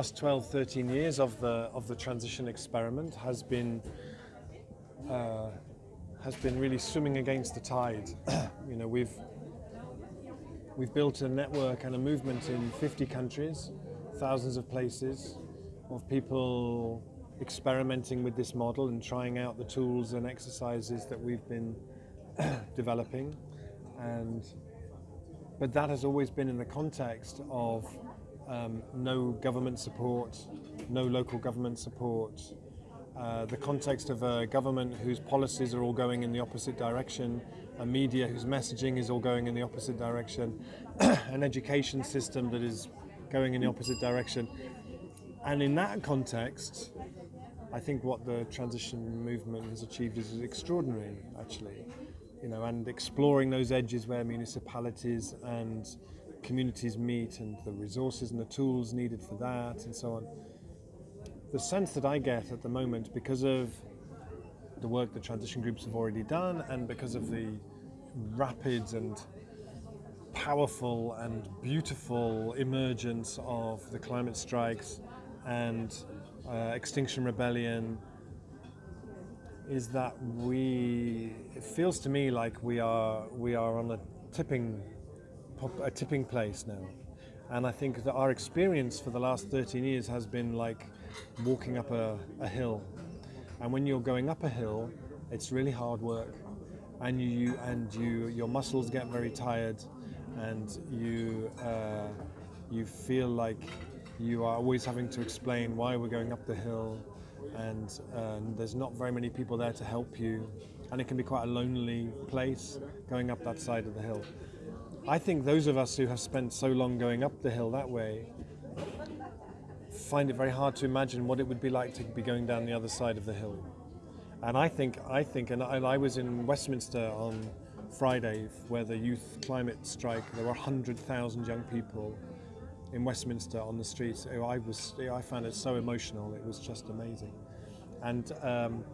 last 12, 13 years of the of the transition experiment has been uh, has been really swimming against the tide. you know, we've we've built a network and a movement in 50 countries, thousands of places, of people experimenting with this model and trying out the tools and exercises that we've been developing, and but that has always been in the context of um, no government support, no local government support, uh, the context of a government whose policies are all going in the opposite direction, a media whose messaging is all going in the opposite direction, an education system that is going in the opposite direction. And in that context, I think what the transition movement has achieved is extraordinary, actually you know, and exploring those edges where municipalities and communities meet and the resources and the tools needed for that and so on. The sense that I get at the moment because of the work the transition groups have already done and because of the rapid and powerful and beautiful emergence of the climate strikes and uh, Extinction Rebellion is that we it feels to me like we are we are on a tipping a tipping place now. And I think that our experience for the last 13 years has been like walking up a, a hill. And when you're going up a hill it's really hard work. And you and you your muscles get very tired. And you uh, you feel like you are always having to explain why we're going up the hill. And um, there's not very many people there to help you. And it can be quite a lonely place going up that side of the hill. I think those of us who have spent so long going up the hill that way find it very hard to imagine what it would be like to be going down the other side of the hill. And I think, I think, and I, I was in Westminster on Friday where the youth climate strike, there were 100,000 young people in Westminster on the streets. I was, I found it so emotional. It was just amazing, and um,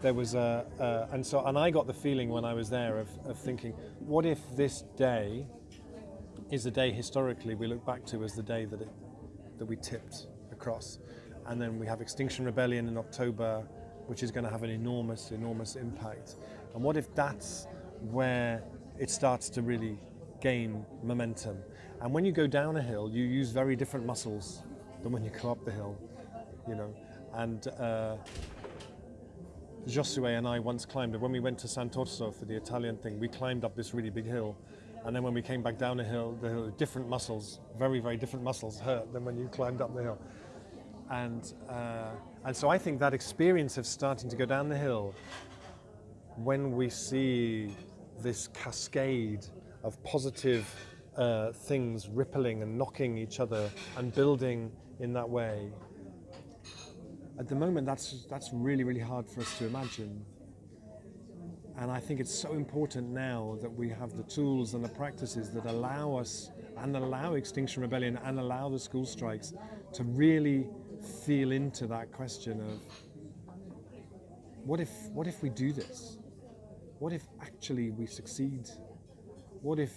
there was a, uh, and so, and I got the feeling when I was there of, of thinking, what if this day is a day historically we look back to as the day that it, that we tipped across, and then we have Extinction Rebellion in October, which is going to have an enormous, enormous impact. And what if that's where it starts to really gain momentum? And when you go down a hill, you use very different muscles than when you go up the hill, you know. And uh, Josue and I once climbed, when we went to Sant'Orso for the Italian thing, we climbed up this really big hill. And then when we came back down a hill, the hill, different muscles, very, very different muscles hurt than when you climbed up the hill. And, uh, and so I think that experience of starting to go down the hill, when we see this cascade of positive uh, things rippling and knocking each other and building in that way. At the moment, that's, that's really, really hard for us to imagine. And I think it's so important now that we have the tools and the practices that allow us and allow Extinction Rebellion and allow the school strikes to really feel into that question of what if, what if we do this? What if actually we succeed? What if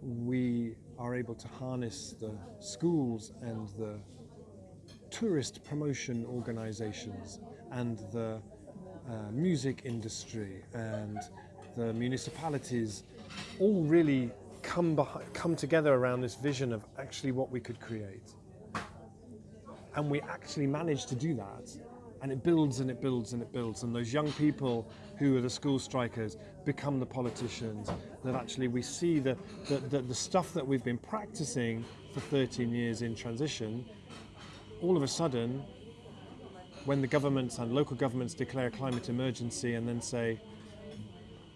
we are able to harness the schools and the tourist promotion organizations and the uh, music industry and the municipalities all really come, behind, come together around this vision of actually what we could create. And we actually managed to do that and it builds and it builds and it builds and those young people who are the school strikers become the politicians that actually we see the, the, the, the stuff that we've been practicing for 13 years in transition all of a sudden when the governments and local governments declare a climate emergency and then say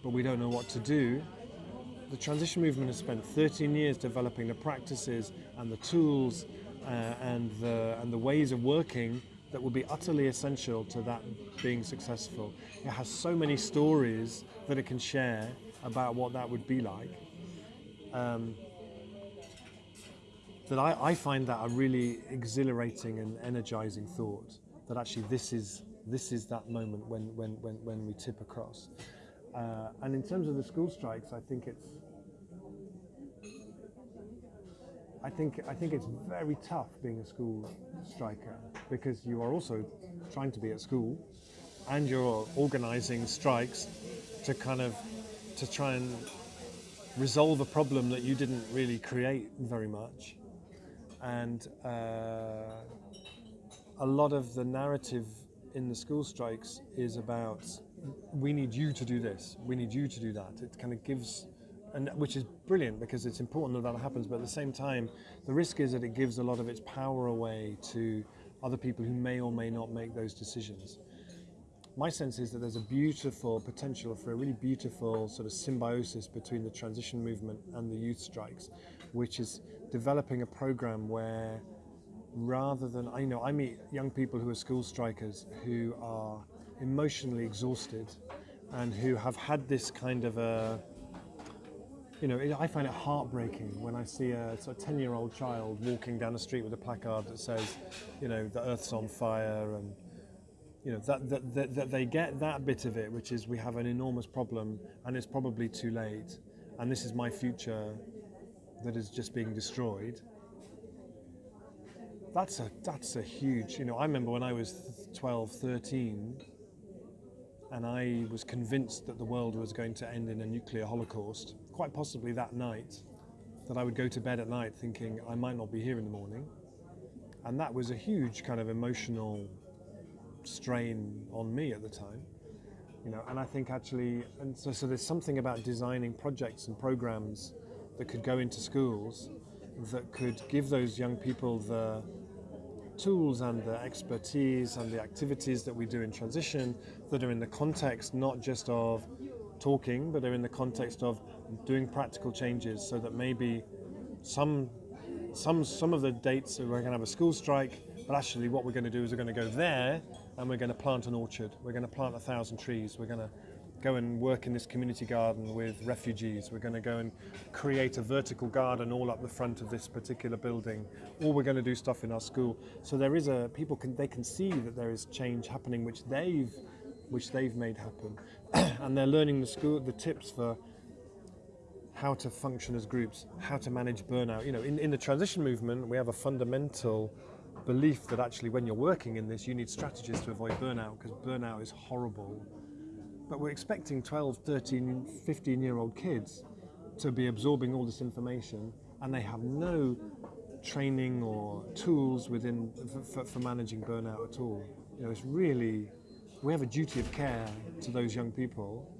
but we don't know what to do the transition movement has spent 13 years developing the practices and the tools uh, and, the, and the ways of working that will be utterly essential to that being successful. It has so many stories that it can share about what that would be like. Um, that I, I, find that a really exhilarating and energizing thought that actually this is this is that moment when when when, when we tip across. Uh, and in terms of the school strikes I think it's I think I think it's very tough being a school striker because you are also trying to be at school, and you're organising strikes to kind of to try and resolve a problem that you didn't really create very much, and uh, a lot of the narrative in the school strikes is about we need you to do this, we need you to do that. It kind of gives and which is brilliant because it's important that that happens. But at the same time, the risk is that it gives a lot of its power away to other people who may or may not make those decisions. My sense is that there's a beautiful potential for a really beautiful sort of symbiosis between the transition movement and the youth strikes, which is developing a program where rather than I know I meet young people who are school strikers who are emotionally exhausted and who have had this kind of a you know, I find it heartbreaking when I see a sort of 10 year old child walking down the street with a placard that says, you know, the earth's on fire and, you know, that, that, that, that they get that bit of it, which is we have an enormous problem and it's probably too late and this is my future that is just being destroyed. That's a, that's a huge, you know, I remember when I was 12, 13, and I was convinced that the world was going to end in a nuclear holocaust, quite possibly that night, that I would go to bed at night thinking I might not be here in the morning. And that was a huge kind of emotional strain on me at the time. You know, and I think actually, and so, so there's something about designing projects and programs that could go into schools that could give those young people the tools and the expertise and the activities that we do in transition that are in the context not just of talking, but are in the context of doing practical changes so that maybe some some some of the dates we're going to have a school strike, but actually what we're going to do is we're going to go there and we're going to plant an orchard. We're going to plant a thousand trees. We're going to go and work in this community garden with refugees. We're going to go and create a vertical garden all up the front of this particular building. Or we're going to do stuff in our school. So there is a people can they can see that there is change happening, which they've which they've made happen, and they're learning the school the tips for how to function as groups, how to manage burnout. You know, in, in the transition movement, we have a fundamental belief that actually when you're working in this, you need strategies to avoid burnout because burnout is horrible but we're expecting 12, 13, 15 year old kids to be absorbing all this information and they have no training or tools within for, for, managing burnout at all. You know, it's really, we have a duty of care to those young people.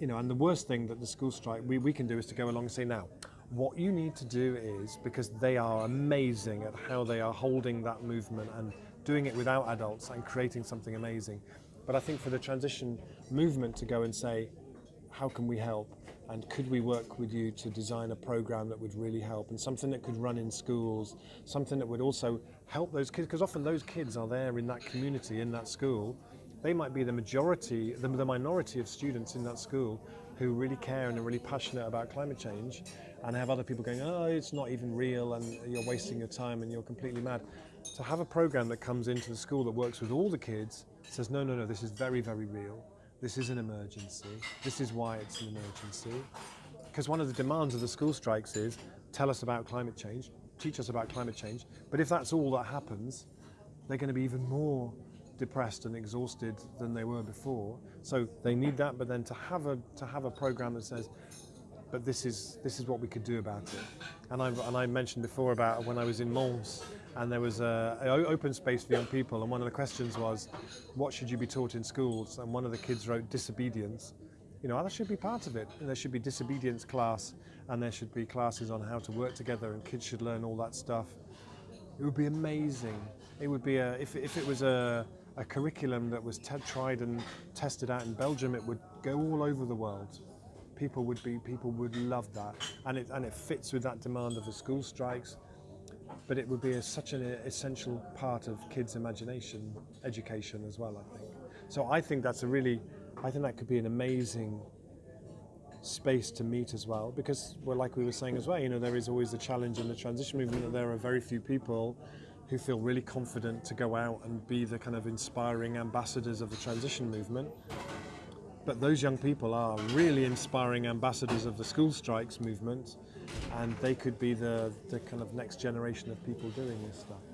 You know, and the worst thing that the school strike we, we can do is to go along and say, now, What you need to do is, because they are amazing at how they are holding that movement and doing it without adults and creating something amazing. But I think for the transition movement to go and say, how can we help? And could we work with you to design a program that would really help? And something that could run in schools, something that would also help those kids, because often those kids are there in that community, in that school. They might be the majority, the, the minority of students in that school, who really care and are really passionate about climate change and have other people going, oh, it's not even real and you're wasting your time and you're completely mad. To have a program that comes into the school that works with all the kids says, no, no, no, this is very, very real. This is an emergency. This is why it's an emergency. Because one of the demands of the school strikes is tell us about climate change, teach us about climate change. But if that's all that happens, they're going to be even more depressed and exhausted than they were before. So they need that, but then to have a to have a program that says, but this is this is what we could do about it. And I and I mentioned before about when I was in Mons and there was a, a, open space for young people and one of the questions was what should you be taught in schools? And one of the kids wrote disobedience. You know oh, that should be part of it. There should be disobedience class and there should be classes on how to work together and kids should learn all that stuff. It would be amazing. It would be a if, if it was a, a curriculum that was tried and tested out in Belgium it would go all over the world. People would be people would love that. And it and it fits with that demand of the school strikes. But it would be a, such an essential part of kids' imagination education as well, I think. So I think that's a really, I think that could be an amazing space to meet as well, because well, like we were saying as well, you know, there is always the challenge in the transition movement that there are very few people who feel really confident to go out and be the kind of inspiring ambassadors of the transition movement. but those young people are really inspiring ambassadors of the school strikes movement, and they could be the, the kind of next generation of people doing this stuff.